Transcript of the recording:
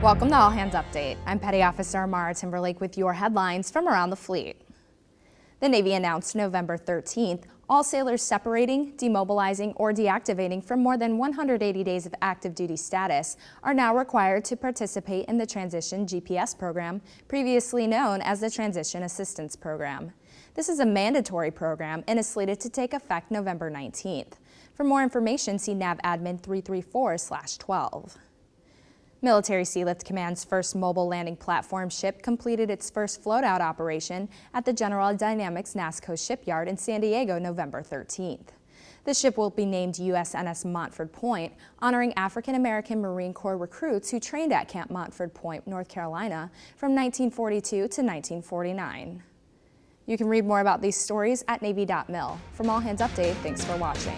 Welcome to All Hands Update. I'm Petty Officer Mara Timberlake with your headlines from around the fleet. The Navy announced November 13th all sailors separating, demobilizing, or deactivating from more than 180 days of active duty status are now required to participate in the Transition GPS program, previously known as the Transition Assistance Program. This is a mandatory program and is slated to take effect November 19th. For more information, see NAVADMIN 334-12. Military Sealift Command's first mobile landing platform ship completed its first float-out operation at the General Dynamics NASSCO shipyard in San Diego November 13th. The ship will be named USNS Montford Point, honoring African-American Marine Corps recruits who trained at Camp Montford Point, North Carolina from 1942 to 1949. You can read more about these stories at Navy.mil. From All Hands Update, thanks for watching.